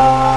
Oh.